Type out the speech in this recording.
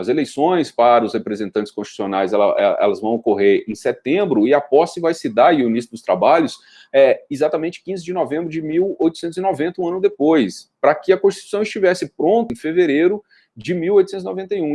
As eleições para os representantes constitucionais ela, é, elas vão ocorrer em setembro e a posse vai se dar, e o início dos trabalhos, é, exatamente 15 de novembro de 1890, um ano depois, para que a Constituição estivesse pronta em fevereiro de 1891.